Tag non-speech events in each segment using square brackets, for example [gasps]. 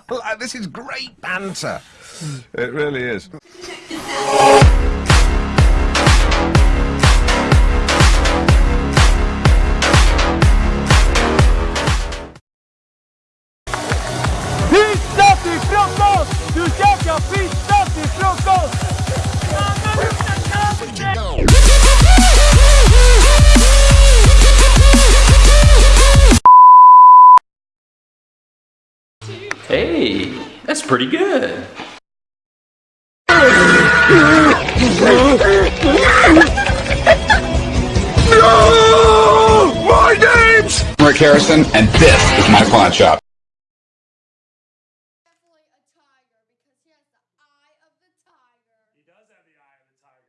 [laughs] this is great banter. It really is. Pizza Hey, that's pretty good. no! My name's Rick Harrison, and this is my pawn shop. definitely a tiger because he has the eye of the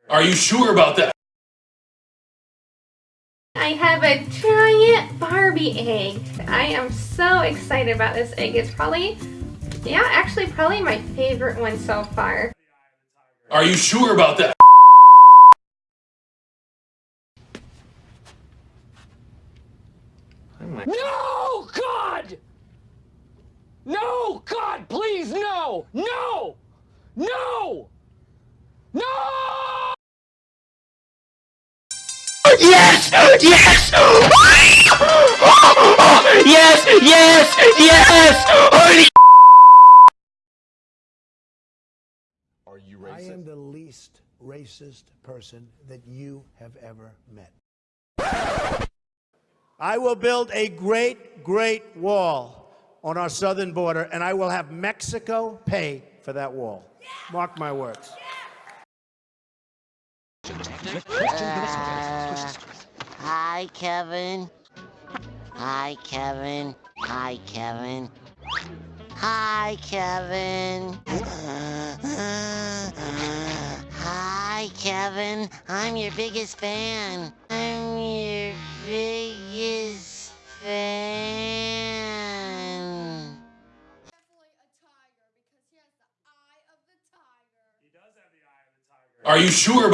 tiger. Are you sure about that? I have a giant Barbie egg. I am so excited about this egg. It's probably, yeah, actually probably my favorite one so far. Are you sure about that? No, God! No, God, please, no! No! No! No! Yes! Yes! [gasps] yes! Yes! Yes! I am the least racist person that you have ever met. I will build a great, great wall on our southern border, and I will have Mexico pay for that wall. Mark my words. Uh, hi, Kevin. Hi, Kevin. Hi, Kevin. Hi, Kevin. [laughs] Kevin. I'm your biggest fan. I'm your biggest fan. Are you sure about